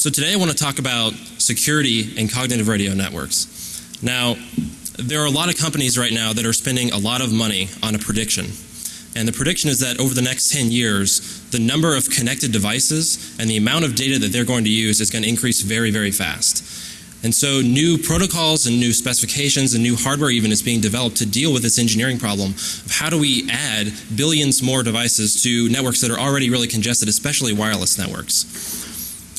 So today I want to talk about security and cognitive radio networks. Now, there are a lot of companies right now that are spending a lot of money on a prediction. And the prediction is that over the next 10 years, the number of connected devices and the amount of data that they're going to use is going to increase very, very fast. And so new protocols and new specifications and new hardware even is being developed to deal with this engineering problem of how do we add billions more devices to networks that are already really congested, especially wireless networks.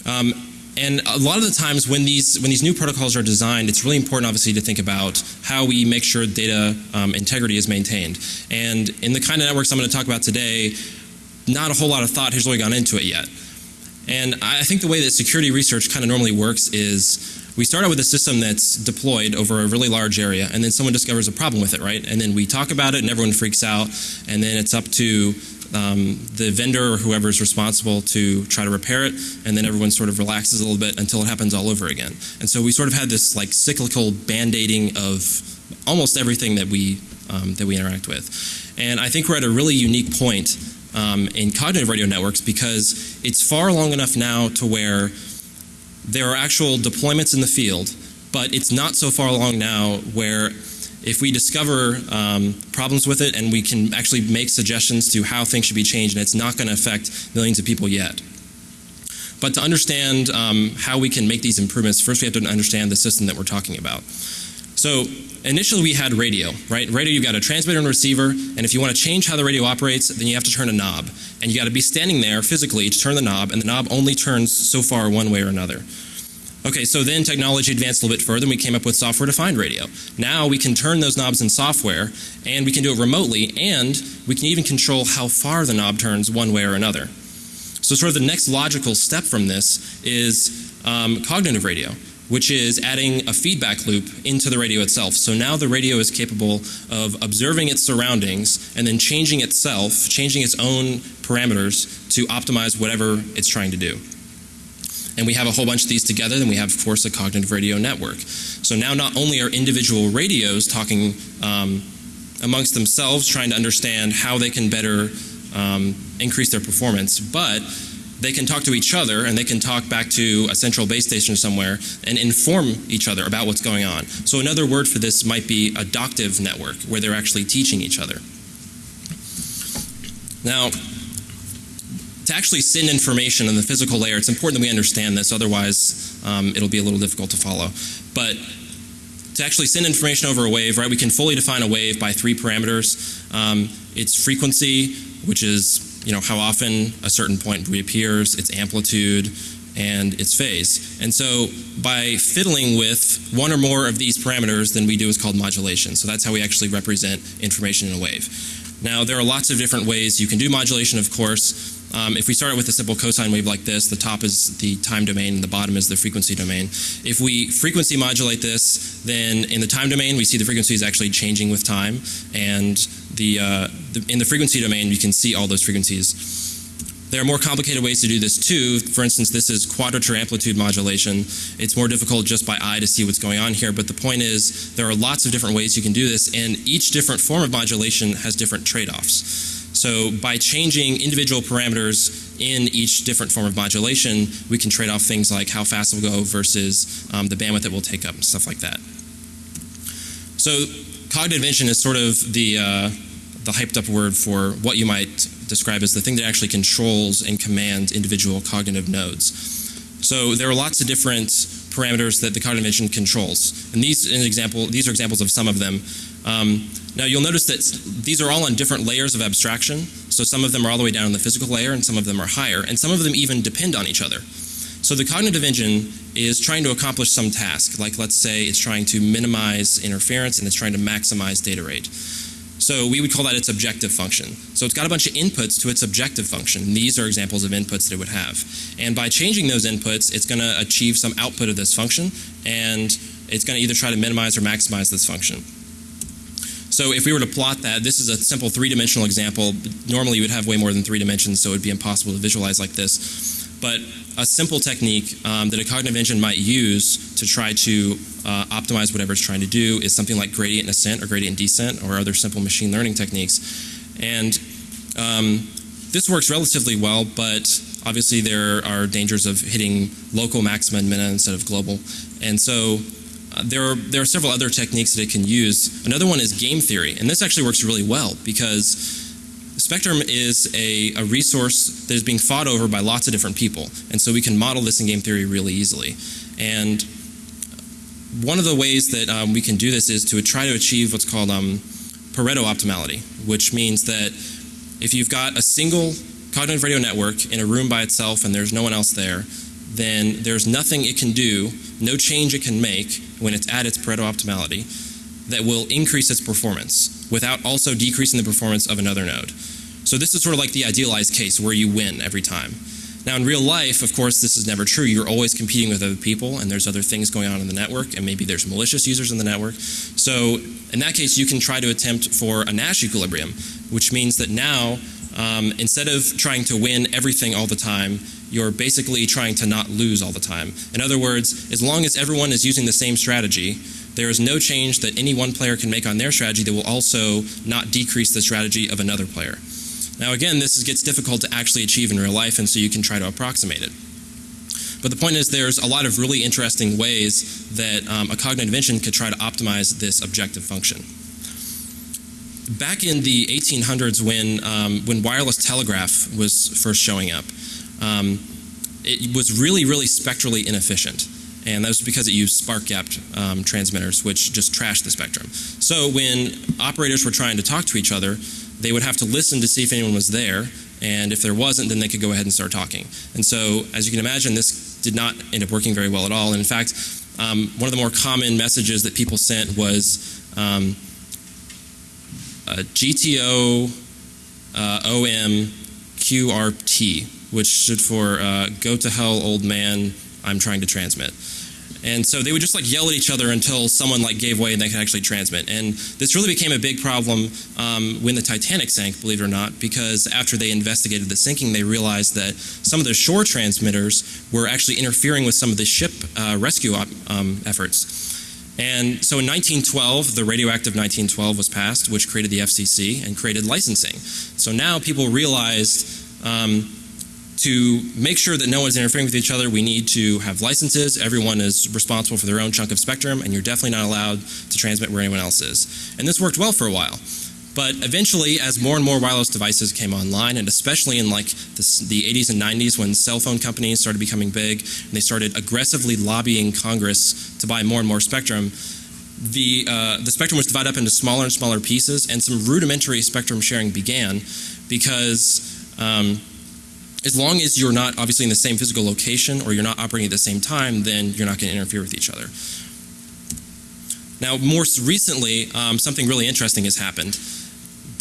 Um, and a lot of the times when these when these new protocols are designed, it's really important, obviously, to think about how we make sure data um, integrity is maintained. And in the kind of networks I'm going to talk about today, not a whole lot of thought has really gone into it yet. And I think the way that security research kind of normally works is we start out with a system that's deployed over a really large area, and then someone discovers a problem with it, right? And then we talk about it, and everyone freaks out, and then it's up to um, the vendor or whoever is responsible to try to repair it, and then everyone sort of relaxes a little bit until it happens all over again. And so we sort of had this like cyclical band-aiding of almost everything that we um, that we interact with. And I think we're at a really unique point um, in cognitive radio networks because it's far along enough now to where there are actual deployments in the field, but it's not so far along now where if we discover um, problems with it and we can actually make suggestions to how things should be changed and it's not going to affect millions of people yet. But to understand um, how we can make these improvements, first we have to understand the system that we're talking about. So initially we had radio, right? Radio, you've got a transmitter and receiver, and if you want to change how the radio operates, then you have to turn a knob. And you got to be standing there physically to turn the knob, and the knob only turns so far one way or another. Okay, so then technology advanced a little bit further and we came up with software defined radio. Now we can turn those knobs in software and we can do it remotely and we can even control how far the knob turns one way or another. So sort of the next logical step from this is um, cognitive radio, which is adding a feedback loop into the radio itself. So now the radio is capable of observing its surroundings and then changing itself, changing its own parameters to optimize whatever it's trying to do and we have a whole bunch of these together, then we have, of course, a cognitive radio network. So now not only are individual radios talking um, amongst themselves, trying to understand how they can better um, increase their performance, but they can talk to each other and they can talk back to a central base station somewhere and inform each other about what's going on. So another word for this might be adaptive network, where they're actually teaching each other. Now, to actually send information on the physical layer, it's important that we understand this, otherwise um, it'll be a little difficult to follow. But to actually send information over a wave, right, we can fully define a wave by three parameters. Um, its frequency, which is you know how often a certain point reappears, its amplitude, and its phase. And so by fiddling with one or more of these parameters, then we do is called modulation. So that's how we actually represent information in a wave. Now there are lots of different ways you can do modulation, of course. Um, if we start with a simple cosine wave like this, the top is the time domain and the bottom is the frequency domain. If we frequency modulate this, then in the time domain we see the frequency is actually changing with time and the, uh, the, in the frequency domain you can see all those frequencies. There are more complicated ways to do this too. For instance, this is quadrature amplitude modulation. It's more difficult just by eye to see what's going on here, but the point is there are lots of different ways you can do this and each different form of modulation has different trade-offs. So by changing individual parameters in each different form of modulation, we can trade off things like how fast it will go versus um, the bandwidth it will take up and stuff like that. So cognitive vision is sort of the, uh, the hyped up word for what you might describe as the thing that actually controls and commands individual cognitive nodes. So there are lots of different parameters that the cognitive vision controls. And these, an example, these are examples of some of them. Um, now you'll notice that these are all on different layers of abstraction. So some of them are all the way down in the physical layer and some of them are higher and some of them even depend on each other. So the cognitive engine is trying to accomplish some task like let's say it's trying to minimize interference and it's trying to maximize data rate. So we would call that its objective function. So it's got a bunch of inputs to its objective function. These are examples of inputs that it would have. And by changing those inputs, it's going to achieve some output of this function and it's going to either try to minimize or maximize this function. So if we were to plot that, this is a simple three-dimensional example. Normally you would have way more than three dimensions, so it would be impossible to visualize like this. But a simple technique um, that a cognitive engine might use to try to uh, optimize whatever it's trying to do is something like gradient ascent or gradient descent or other simple machine learning techniques. And um, this works relatively well, but obviously there are dangers of hitting local maxima and minima instead of global. And so there, are, there are several other techniques that it can use. Another one is game theory, and this actually works really well because Spectrum is a, a resource that is being fought over by lots of different people, and so we can model this in game theory really easily. And one of the ways that um, we can do this is to try to achieve what's called um, Pareto optimality, which means that if you've got a single cognitive radio network in a room by itself and there's no one else there, then there's nothing it can do, no change it can make when it's at its Pareto optimality that will increase its performance without also decreasing the performance of another node. So this is sort of like the idealized case where you win every time. Now in real life, of course, this is never true. You're always competing with other people and there's other things going on in the network and maybe there's malicious users in the network. So in that case, you can try to attempt for a Nash equilibrium, which means that now um, instead of trying to win everything all the time, you're basically trying to not lose all the time. In other words, as long as everyone is using the same strategy, there is no change that any one player can make on their strategy that will also not decrease the strategy of another player. Now again, this is, gets difficult to actually achieve in real life and so you can try to approximate it. But the point is there's a lot of really interesting ways that um, a cognitive engine could try to optimize this objective function. Back in the 1800s when, um, when wireless telegraph was first showing up, um, it was really, really spectrally inefficient. And that was because it used spark gapped um, transmitters, which just trashed the spectrum. So when operators were trying to talk to each other, they would have to listen to see if anyone was there, and if there wasn't, then they could go ahead and start talking. And so, as you can imagine, this did not end up working very well at all. And in fact, um, one of the more common messages that people sent was um, GTH uh, OM QRT, which stood for uh, Go to Hell Old Man, I'm trying to transmit. And so they would just like yell at each other until someone like gave way and they could actually transmit. And this really became a big problem um, when the Titanic sank, believe it or not, because after they investigated the sinking, they realized that some of the shore transmitters were actually interfering with some of the ship uh, rescue um, efforts. And so in 1912, the Radio Act of 1912 was passed, which created the FCC and created licensing. So now people realized um, to make sure that no one's interfering with each other, we need to have licenses. Everyone is responsible for their own chunk of spectrum, and you're definitely not allowed to transmit where anyone else is. And this worked well for a while. But eventually, as more and more wireless devices came online, and especially in like the, the 80s and 90s when cell phone companies started becoming big, and they started aggressively lobbying Congress to buy more and more spectrum, the, uh, the spectrum was divided up into smaller and smaller pieces, and some rudimentary spectrum sharing began because um, as long as you're not obviously in the same physical location or you're not operating at the same time, then you're not going to interfere with each other. Now, more recently, um, something really interesting has happened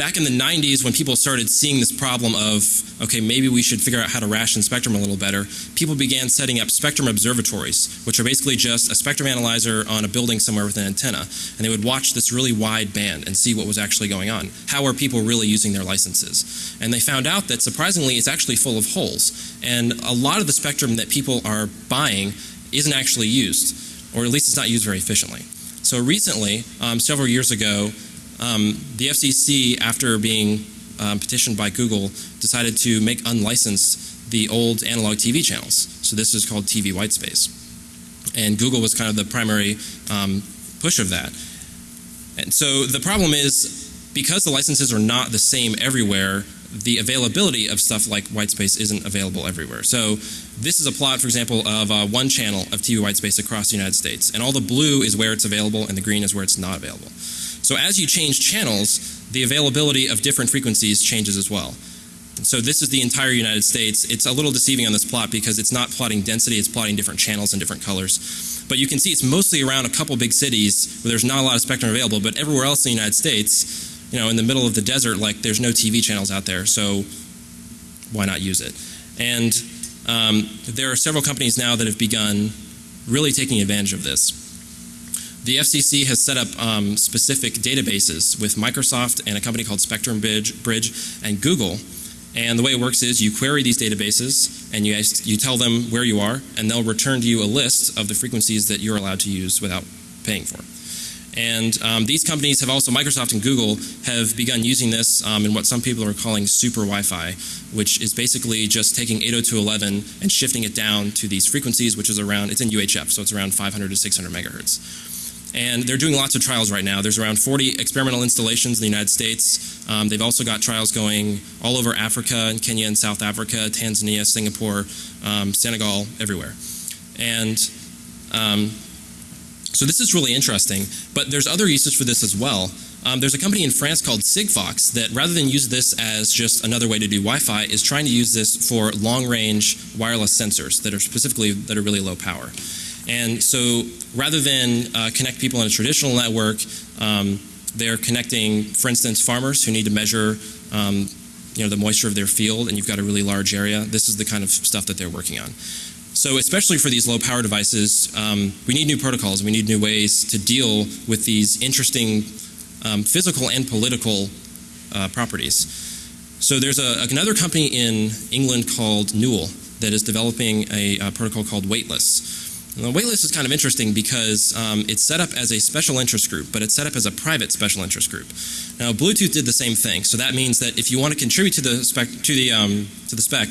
back in the 90s when people started seeing this problem of, okay, maybe we should figure out how to ration spectrum a little better, people began setting up spectrum observatories, which are basically just a spectrum analyzer on a building somewhere with an antenna. And they would watch this really wide band and see what was actually going on. How are people really using their licenses? And they found out that surprisingly it's actually full of holes. And a lot of the spectrum that people are buying isn't actually used, or at least it's not used very efficiently. So recently, um, several years ago, um, the FCC, after being um, petitioned by Google, decided to make unlicensed the old analog TV channels. So this is called TV whitespace. And Google was kind of the primary um, push of that. And so the problem is, because the licenses are not the same everywhere, the availability of stuff like whitespace isn't available everywhere. So this is a plot, for example, of uh, one channel of TV whitespace across the United States. And all the blue is where it's available and the green is where it's not available. So as you change channels, the availability of different frequencies changes as well. So this is the entire United States. It's a little deceiving on this plot because it's not plotting density, it's plotting different channels and different colors. But you can see it's mostly around a couple big cities where there's not a lot of spectrum available, but everywhere else in the United States, you know, in the middle of the desert, like there's no TV channels out there, so why not use it? And um, there are several companies now that have begun really taking advantage of this. The FCC has set up um, specific databases with Microsoft and a company called Spectrum Bridge, Bridge and Google. And the way it works is you query these databases and you, you tell them where you are and they'll return to you a list of the frequencies that you're allowed to use without paying for. And um, these companies have also, Microsoft and Google, have begun using this um, in what some people are calling super Wi-Fi, which is basically just taking 802.11 and shifting it down to these frequencies, which is around, it's in UHF, so it's around 500 to 600 megahertz. And they're doing lots of trials right now. There's around 40 experimental installations in the United States. Um, they've also got trials going all over Africa and Kenya and South Africa, Tanzania, Singapore, um, Senegal, everywhere. And um, so this is really interesting. But there's other uses for this as well. Um, there's a company in France called Sigfox that rather than use this as just another way to do Wi-Fi is trying to use this for long-range wireless sensors that are specifically that are really low power. And so rather than uh, connect people in a traditional network, um, they're connecting, for instance, farmers who need to measure um, you know, the moisture of their field and you've got a really large area. This is the kind of stuff that they're working on. So especially for these low power devices, um, we need new protocols. We need new ways to deal with these interesting um, physical and political uh, properties. So there's a, another company in England called Neul that is developing a, a protocol called Weightless. The Weightless is kind of interesting because um, it's set up as a special interest group, but it's set up as a private special interest group. Now, Bluetooth did the same thing, so that means that if you want to contribute to the spec, to the um, to the spec,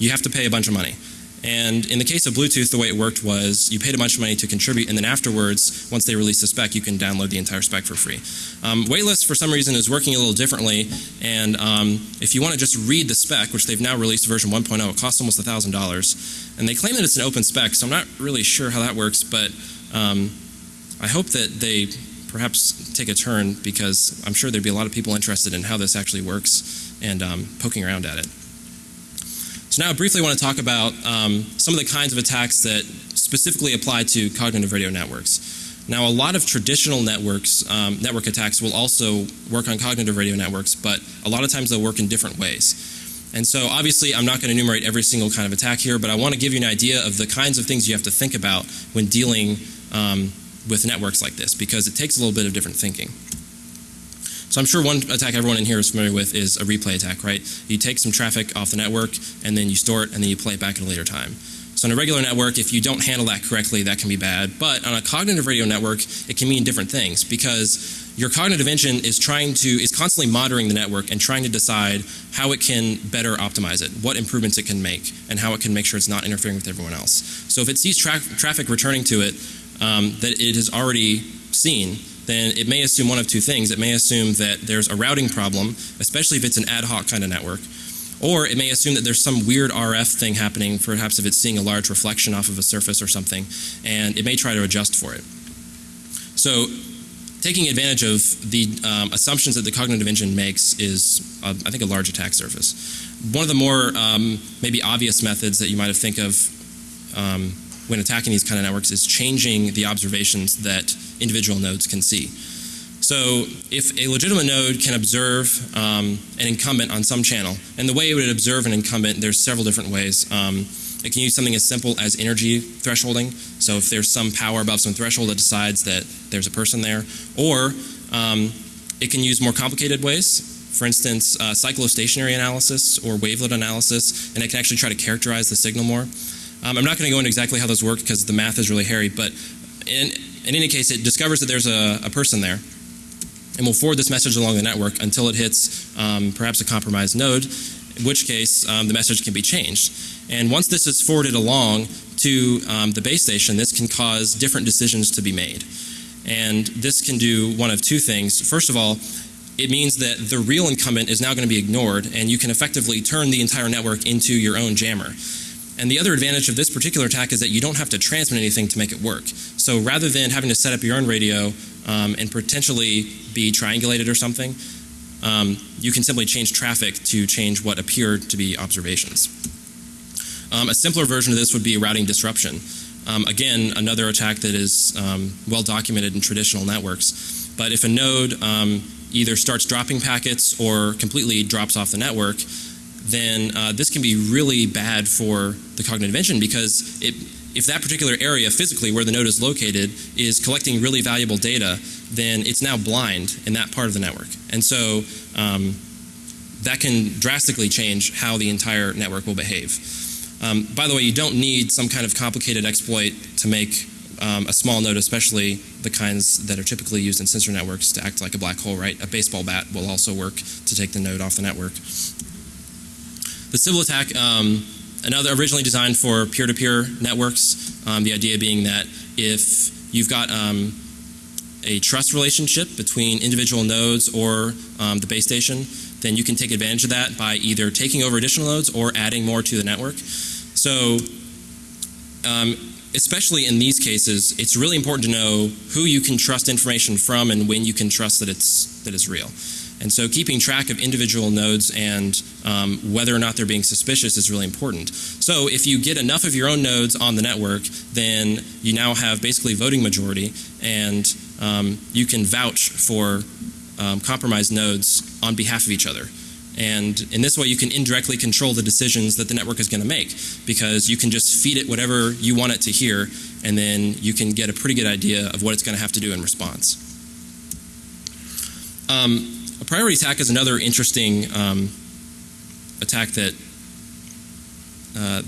you have to pay a bunch of money. And in the case of Bluetooth, the way it worked was you paid a bunch of money to contribute, and then afterwards, once they release the spec, you can download the entire spec for free. Um, Weightless, for some reason, is working a little differently, and um, if you want to just read the spec, which they've now released version 1.0, it costs almost $1,000. And they claim that it's an open spec, so I'm not really sure how that works, but um, I hope that they perhaps take a turn because I'm sure there'd be a lot of people interested in how this actually works and um, poking around at it. So now I briefly want to talk about um, some of the kinds of attacks that specifically apply to cognitive radio networks. Now a lot of traditional networks, um, network attacks will also work on cognitive radio networks, but a lot of times they'll work in different ways. And so obviously I'm not going to enumerate every single kind of attack here, but I want to give you an idea of the kinds of things you have to think about when dealing um, with networks like this, because it takes a little bit of different thinking. So I'm sure one attack everyone in here is familiar with is a replay attack, right? You take some traffic off the network and then you store it and then you play it back at a later time. So on a regular network, if you don't handle that correctly, that can be bad. But on a cognitive radio network, it can mean different things because your cognitive engine is trying to is constantly monitoring the network and trying to decide how it can better optimize it, what improvements it can make, and how it can make sure it's not interfering with everyone else. So if it sees tra traffic returning to it um, that it has already seen, then it may assume one of two things. It may assume that there's a routing problem, especially if it's an ad hoc kind of network. Or it may assume that there's some weird RF thing happening, perhaps if it's seeing a large reflection off of a surface or something, and it may try to adjust for it. So taking advantage of the um, assumptions that the cognitive engine makes is, uh, I think, a large attack surface. One of the more um, maybe obvious methods that you might have think of um, when attacking these kind of networks is changing the observations that individual nodes can see. So if a legitimate node can observe um, an incumbent on some channel, and the way it would observe an incumbent, there's several different ways. Um, it can use something as simple as energy thresholding. So if there's some power above some threshold that decides that there's a person there, or um, it can use more complicated ways. For instance, uh, cyclostationary analysis or wavelet analysis, and it can actually try to characterize the signal more. Um, I'm not going to go into exactly how those work because the math is really hairy, but in, in any case, it discovers that there's a, a person there and will forward this message along the network until it hits um, perhaps a compromised node, in which case um, the message can be changed. And once this is forwarded along to um, the base station, this can cause different decisions to be made. And this can do one of two things. First of all, it means that the real incumbent is now going to be ignored and you can effectively turn the entire network into your own jammer. And the other advantage of this particular attack is that you don't have to transmit anything to make it work. So rather than having to set up your own radio um, and potentially be triangulated or something, um, you can simply change traffic to change what appear to be observations. Um, a simpler version of this would be routing disruption. Um, again, another attack that is um, well documented in traditional networks. But if a node um, either starts dropping packets or completely drops off the network, then uh, this can be really bad for the cognitive engine because it, if that particular area physically where the node is located is collecting really valuable data, then it's now blind in that part of the network. And so um, that can drastically change how the entire network will behave. Um, by the way, you don't need some kind of complicated exploit to make um, a small node, especially the kinds that are typically used in sensor networks to act like a black hole, right? A baseball bat will also work to take the node off the network. The Sybil attack, um, another originally designed for peer-to-peer networks. Um, the idea being that if you've got um, a trust relationship between individual nodes or um, the base station, then you can take advantage of that by either taking over additional nodes or adding more to the network. So um, especially in these cases, it's really important to know who you can trust information from and when you can trust that it's that it's real. And so keeping track of individual nodes and um, whether or not they're being suspicious is really important. So if you get enough of your own nodes on the network, then you now have basically voting majority and um, you can vouch for um, compromised nodes on behalf of each other. And in this way, you can indirectly control the decisions that the network is going to make because you can just feed it whatever you want it to hear, and then you can get a pretty good idea of what it's going to have to do in response. Um, priority attack is another interesting um, attack that uh,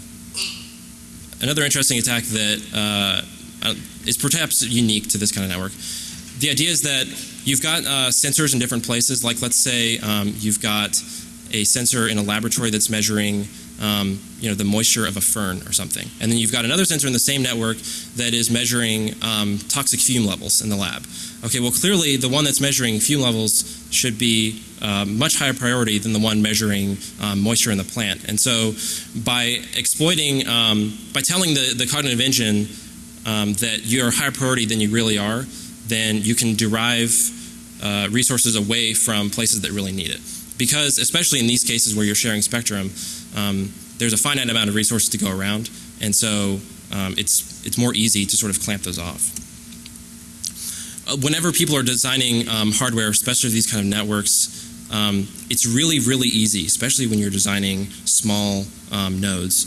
another interesting attack that uh, uh is perhaps unique to this kind of network. The idea is that you've got uh, sensors in different places. Like let's say um, you've got a sensor in a laboratory that's measuring um, you know, the moisture of a fern or something. And then you've got another sensor in the same network that is measuring um, toxic fume levels in the lab. Okay, well clearly the one that's measuring fume levels should be uh, much higher priority than the one measuring um, moisture in the plant. And so by exploiting, um, by telling the, the cognitive engine um, that you're higher priority than you really are, then you can derive uh, resources away from places that really need it because especially in these cases where you're sharing spectrum, um, there's a finite amount of resources to go around, and so um, it's it's more easy to sort of clamp those off. Whenever people are designing um, hardware, especially these kind of networks, um, it's really really easy, especially when you're designing small um, nodes,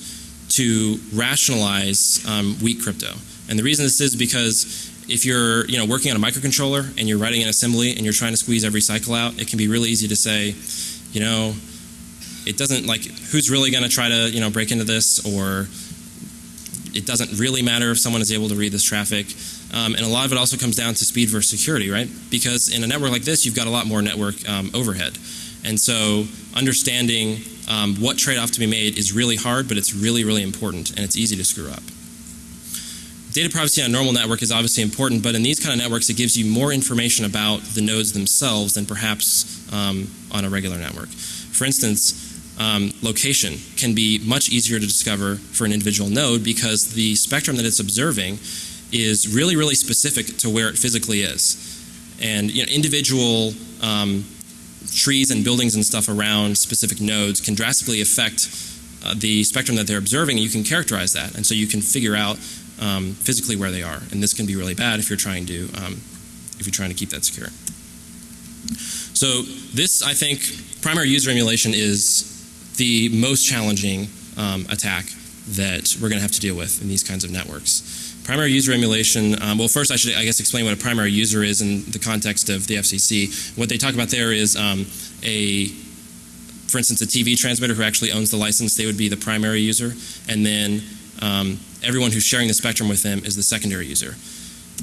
to rationalize um, weak crypto. And the reason this is because if you're you know working on a microcontroller and you're writing an assembly and you're trying to squeeze every cycle out, it can be really easy to say, you know, it doesn't like who's really going to try to you know break into this or it doesn't really matter if someone is able to read this traffic. Um, and a lot of it also comes down to speed versus security, right? Because in a network like this, you've got a lot more network um, overhead. And so understanding um, what trade-off to be made is really hard, but it's really, really important, and it's easy to screw up. Data privacy on a normal network is obviously important, but in these kind of networks, it gives you more information about the nodes themselves than perhaps um, on a regular network. For instance, um, location can be much easier to discover for an individual node because the spectrum that it's observing is really, really specific to where it physically is. And you know, individual um, trees and buildings and stuff around specific nodes can drastically affect uh, the spectrum that they're observing, you can characterize that. And so you can figure out um, physically where they are. And this can be really bad if you're trying to um, if you're trying to keep that secure. So this, I think, primary user emulation is the most challenging um, attack that we're going to have to deal with in these kinds of networks. Primary user emulation, um, well first I should I guess explain what a primary user is in the context of the FCC. What they talk about there is um, a, for instance, a TV transmitter who actually owns the license, they would be the primary user. And then um, everyone who's sharing the spectrum with them is the secondary user.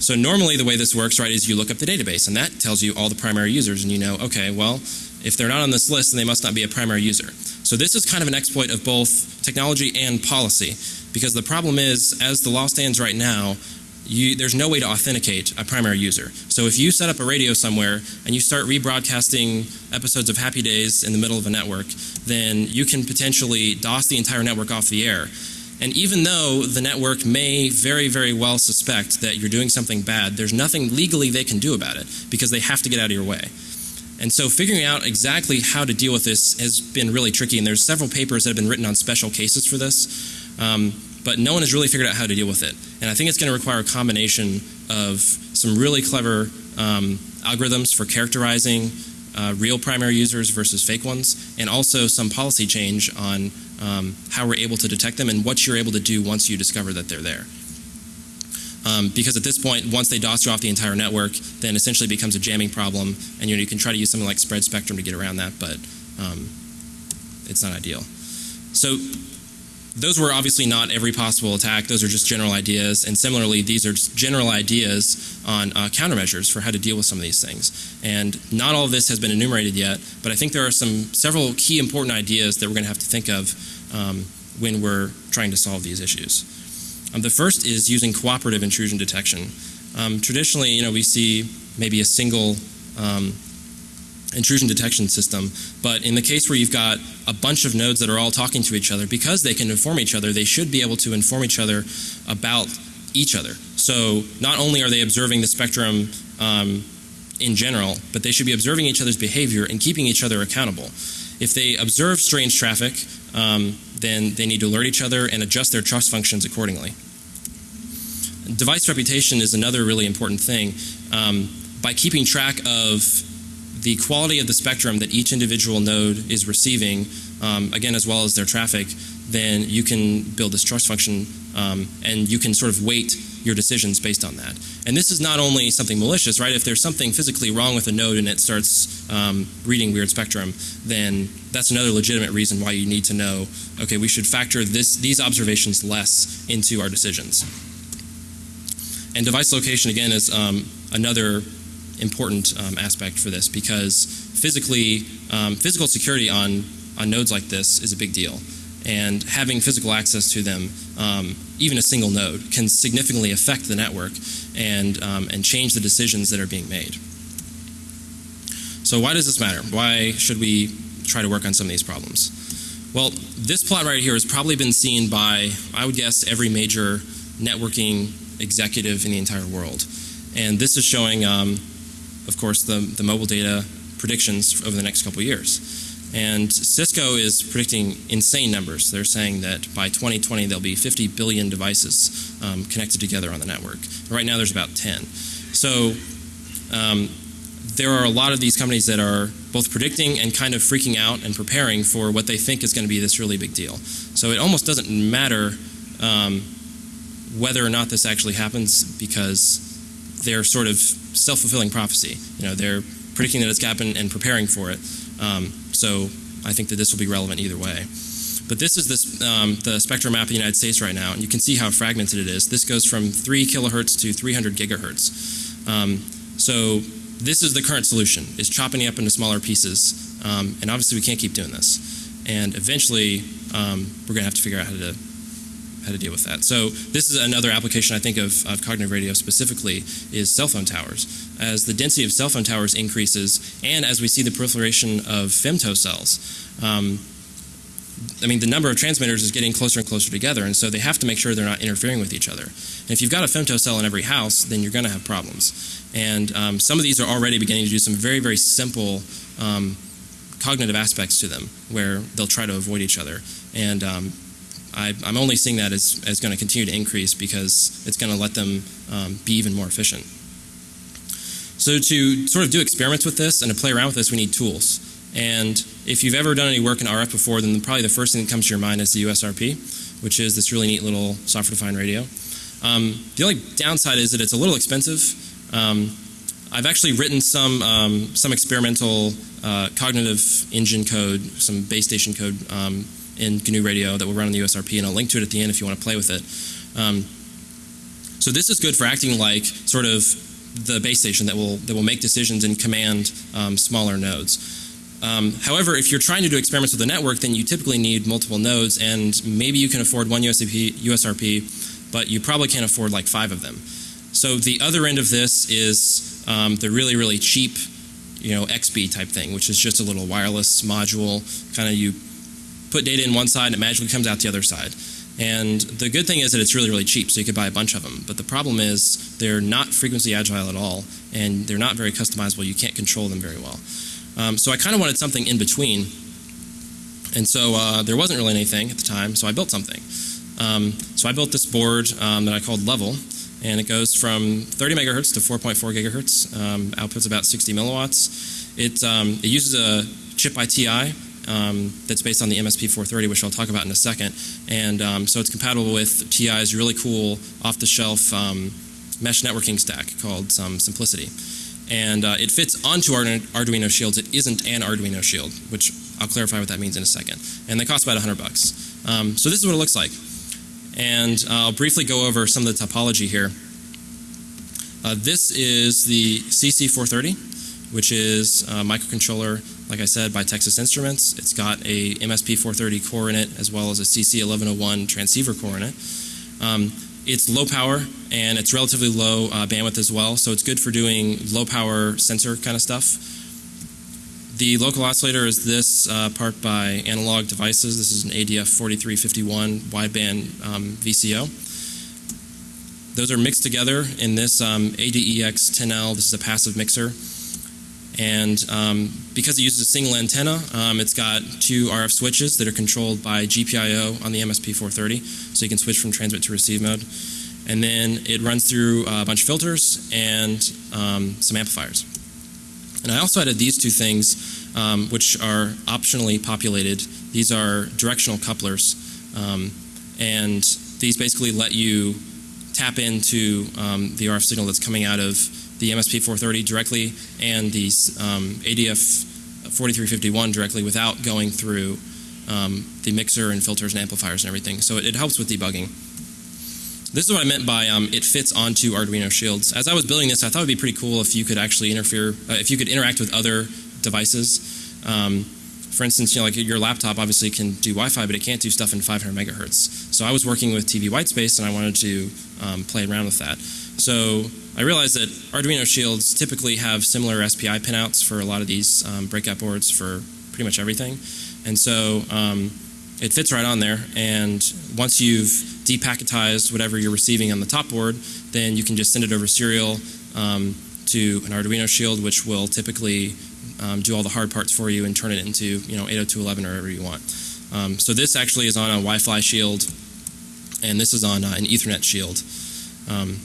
So normally the way this works, right, is you look up the database and that tells you all the primary users and you know, okay, well, if they're not on this list, then they must not be a primary user. So this is kind of an exploit of both technology and policy because the problem is, as the law stands right now, you, there's no way to authenticate a primary user. So if you set up a radio somewhere and you start rebroadcasting episodes of Happy Days in the middle of a network, then you can potentially DOS the entire network off the air and even though the network may very, very well suspect that you're doing something bad, there's nothing legally they can do about it because they have to get out of your way. And so figuring out exactly how to deal with this has been really tricky. And there's several papers that have been written on special cases for this. Um, but no one has really figured out how to deal with it. And I think it's going to require a combination of some really clever um, algorithms for characterizing uh, real primary users versus fake ones, and also some policy change on um, how we're able to detect them and what you're able to do once you discover that they're there. Um, because at this point, once they DOS you off the entire network, then essentially becomes a jamming problem, and you, know, you can try to use something like spread spectrum to get around that, but um, it's not ideal. So those were obviously not every possible attack. Those are just general ideas. And similarly, these are just general ideas on uh, countermeasures for how to deal with some of these things. And not all of this has been enumerated yet, but I think there are some several key important ideas that we're going to have to think of um, when we're trying to solve these issues. Um, the first is using cooperative intrusion detection. Um, traditionally, you know, we see maybe a single um, intrusion detection system. But in the case where you've got a bunch of nodes that are all talking to each other, because they can inform each other, they should be able to inform each other about each other. So not only are they observing the spectrum um, in general, but they should be observing each other's behavior and keeping each other accountable. If they observe strange traffic, um, then they need to alert each other and adjust their trust functions accordingly. Device reputation is another really important thing. Um, by keeping track of the quality of the spectrum that each individual node is receiving, um, again, as well as their traffic, then you can build this trust function um, and you can sort of weight your decisions based on that. And this is not only something malicious, right? If there's something physically wrong with a node and it starts um, reading weird spectrum, then that's another legitimate reason why you need to know, okay, we should factor this, these observations less into our decisions. And device location, again, is um, another important um, aspect for this because physically, um, physical security on, on nodes like this is a big deal. And having physical access to them, um, even a single node, can significantly affect the network and, um, and change the decisions that are being made. So why does this matter? Why should we try to work on some of these problems? Well, this plot right here has probably been seen by, I would guess, every major networking executive in the entire world. And this is showing um, of course, the, the mobile data predictions over the next couple years. And Cisco is predicting insane numbers. They're saying that by 2020 there'll be 50 billion devices um, connected together on the network. Right now there's about 10. So um, there are a lot of these companies that are both predicting and kind of freaking out and preparing for what they think is going to be this really big deal. So it almost doesn't matter um, whether or not this actually happens because they're sort of self-fulfilling prophecy. You know, they're predicting that it's going to happen and preparing for it. Um, so I think that this will be relevant either way. But this is this, um, the spectrum map of the United States right now, and you can see how fragmented it is. This goes from 3 kilohertz to 300 gigahertz. Um, so this is the current solution, is chopping it up into smaller pieces. Um, and obviously we can't keep doing this. And eventually um, we're going to have to figure out how to how to deal with that. So this is another application I think of, of cognitive radio specifically is cell phone towers. As the density of cell phone towers increases and as we see the proliferation of femto cells, um, I mean, the number of transmitters is getting closer and closer together, and so they have to make sure they're not interfering with each other. And if you've got a femto cell in every house, then you're going to have problems. And um, some of these are already beginning to do some very, very simple um, cognitive aspects to them, where they'll try to avoid each other. And um, I, am only seeing that as, as going to continue to increase because it's going to let them um, be even more efficient. So to sort of do experiments with this and to play around with this, we need tools. And if you've ever done any work in RF before, then probably the first thing that comes to your mind is the USRP, which is this really neat little software-defined radio. Um, the only downside is that it's a little expensive. Um, I've actually written some um, some experimental uh, cognitive engine code, some base station code um, in GNU Radio that will run on the USRP, and I'll link to it at the end if you want to play with it. Um, so this is good for acting like sort of the base station that will that will make decisions and command um, smaller nodes. Um, however, if you're trying to do experiments with a network, then you typically need multiple nodes, and maybe you can afford one USRP, USRP but you probably can't afford like five of them. So the other end of this is um, the really really cheap, you know, XBee type thing, which is just a little wireless module. Kind of you put data in one side and it magically comes out the other side. And the good thing is that it's really, really cheap, so you could buy a bunch of them. But the problem is they're not frequency agile at all, and they're not very customizable. You can't control them very well. Um, so I kind of wanted something in between. And so uh, there wasn't really anything at the time, so I built something. Um, so I built this board um, that I called Level, and it goes from 30 megahertz to 4.4 gigahertz. Um, outputs about 60 milliwatts. It, um, it uses a chip by TI um, that's based on the MSP 430, which I'll talk about in a second. And um, so it's compatible with TI's really cool off-the-shelf um, mesh networking stack called um, SimpliciTI. And uh, it fits onto our Arduino shields. It isn't an Arduino shield, which I'll clarify what that means in a second. And they cost about 100 bucks. Um, so this is what it looks like. And I'll briefly go over some of the topology here. Uh, this is the CC430, which is a microcontroller, like I said, by Texas Instruments. It's got a MSP430 core in it, as well as a CC1101 transceiver core in it. Um, it's low power and it's relatively low uh, bandwidth as well, so it's good for doing low power sensor kind of stuff. The local oscillator is this uh, part by Analog Devices. This is an ADF4351 wideband um, VCO. Those are mixed together in this um, ADEX10L. This is a passive mixer. And um, because it uses a single antenna, um, it's got two RF switches that are controlled by GPIO on the MSP430, so you can switch from transmit to receive mode. And then it runs through a bunch of filters and um, some amplifiers. And I also added these two things, um, which are optionally populated. These are directional couplers, um, and these basically let you tap into um, the RF signal that's coming out of the MSP430 directly and the um, ADF 4351 directly without going through um, the mixer and filters and amplifiers and everything. So it, it helps with debugging. This is what I meant by um, it fits onto Arduino shields. As I was building this, I thought it would be pretty cool if you could actually interfere, uh, if you could interact with other devices. Um, for instance, you know, like your laptop obviously can do Wi-Fi, but it can't do stuff in 500 megahertz. So I was working with TV whitespace, and I wanted to um, play around with that. So I realized that Arduino shields typically have similar SPI pinouts for a lot of these um, breakout boards for pretty much everything. And so um, it fits right on there. And once you've depacketized whatever you're receiving on the top board, then you can just send it over serial um, to an Arduino shield, which will typically um, do all the hard parts for you and turn it into you know 802.11 or whatever you want. Um, so this actually is on a Wi-Fi shield, and this is on uh, an Ethernet shield. Um,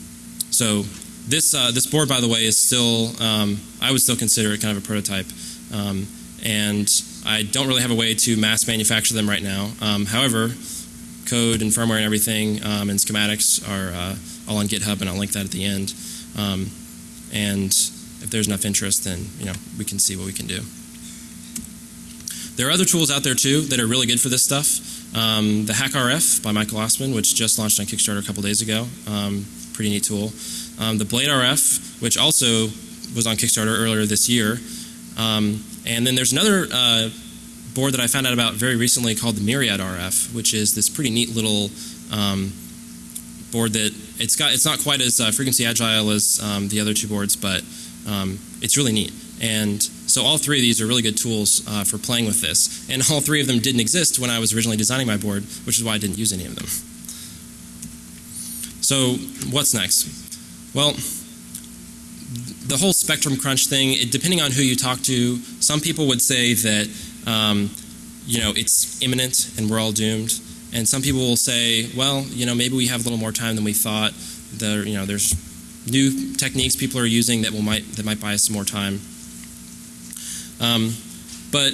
so this uh, this board, by the way, is still um, I would still consider it kind of a prototype, um, and I don't really have a way to mass manufacture them right now. Um, however, code and firmware and everything um, and schematics are uh, all on GitHub, and I'll link that at the end. Um, and if there's enough interest, then you know we can see what we can do. There are other tools out there too that are really good for this stuff. Um, the HackRF by Michael Ossmann, which just launched on Kickstarter a couple days ago. Um, pretty neat tool. Um, the Blade RF, which also was on Kickstarter earlier this year. Um, and then there's another uh, board that I found out about very recently called the Myriad RF, which is this pretty neat little um, board that it's got. It's not quite as uh, frequency agile as um, the other two boards, but um, it's really neat. And so all three of these are really good tools uh, for playing with this. And all three of them didn't exist when I was originally designing my board, which is why I didn't use any of them. So what's next? Well, the whole spectrum crunch thing, it, depending on who you talk to, some people would say that um, you know it's imminent and we're all doomed, and some people will say, well, you know, maybe we have a little more time than we thought. There, you know, there's new techniques people are using that will might that might buy us some more time. Um, but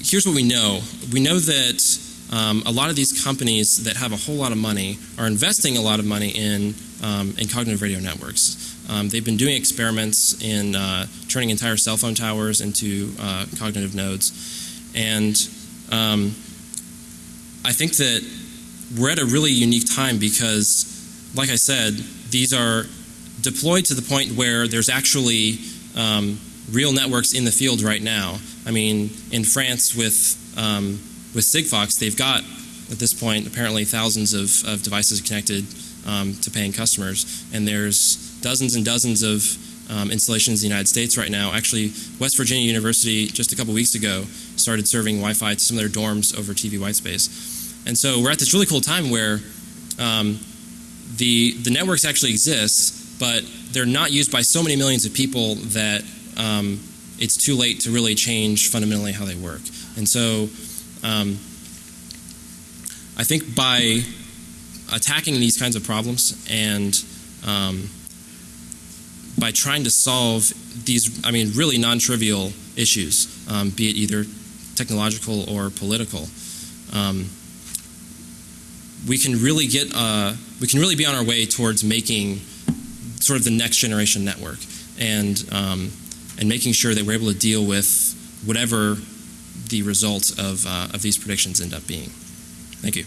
here's what we know: we know that um, a lot of these companies that have a whole lot of money are investing a lot of money in, um, in cognitive radio networks. Um, they've been doing experiments in uh, turning entire cell phone towers into uh, cognitive nodes. And um, I think that we're at a really unique time because, like I said, these are deployed to the point where there's actually um, real networks in the field right now. I mean, in France with um, with Sigfox, they've got at this point apparently thousands of, of devices connected um, to paying customers, and there's dozens and dozens of um, installations in the United States right now. Actually, West Virginia University just a couple weeks ago started serving Wi-Fi to some of their dorms over TV white space. and so we're at this really cool time where um, the the networks actually exist, but they're not used by so many millions of people that um, it's too late to really change fundamentally how they work. And so um, I think by attacking these kinds of problems and um, by trying to solve these, I mean, really non-trivial issues, um, be it either technological or political, um, we can really get, uh, we can really be on our way towards making sort of the next generation network and um, and making sure that we're able to deal with whatever the results of, uh, of these predictions end up being. Thank you.